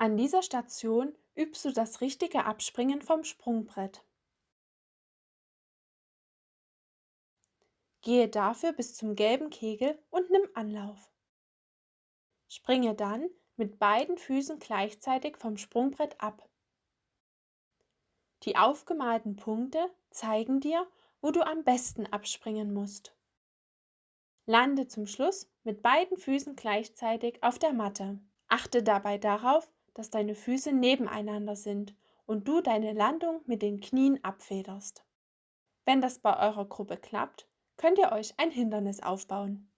An dieser Station übst du das richtige Abspringen vom Sprungbrett. Gehe dafür bis zum gelben Kegel und nimm Anlauf. Springe dann mit beiden Füßen gleichzeitig vom Sprungbrett ab. Die aufgemalten Punkte zeigen dir, wo du am besten abspringen musst. Lande zum Schluss mit beiden Füßen gleichzeitig auf der Matte. Achte dabei darauf, dass deine Füße nebeneinander sind und du deine Landung mit den Knien abfederst. Wenn das bei eurer Gruppe klappt, könnt ihr euch ein Hindernis aufbauen.